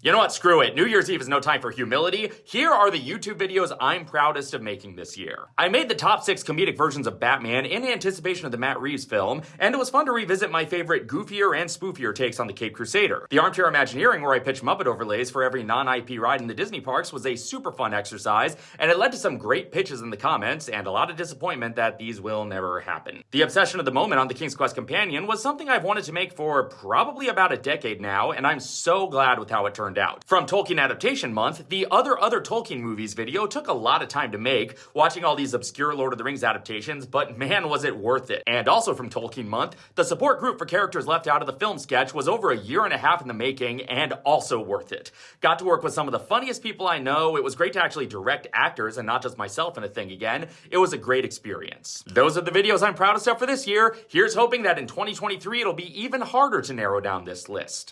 You know what? Screw it. New Year's Eve is no time for humility. Here are the YouTube videos I'm proudest of making this year. I made the top six comedic versions of Batman in anticipation of the Matt Reeves film, and it was fun to revisit my favorite goofier and spoofier takes on the Caped Crusader. The Armchair Imagineering, where I pitched Muppet overlays for every non-IP ride in the Disney parks, was a super fun exercise, and it led to some great pitches in the comments, and a lot of disappointment that these will never happen. The obsession of the moment on the King's Quest Companion was something I've wanted to make for probably about a decade now, and I'm so glad with how it turned turned out. From Tolkien Adaptation Month, the Other Other Tolkien Movies video took a lot of time to make, watching all these obscure Lord of the Rings adaptations, but man was it worth it. And also from Tolkien Month, the support group for characters left out of the film sketch was over a year and a half in the making and also worth it. Got to work with some of the funniest people I know, it was great to actually direct actors and not just myself in a thing again. It was a great experience. Those are the videos I'm proudest of for this year. Here's hoping that in 2023 it'll be even harder to narrow down this list.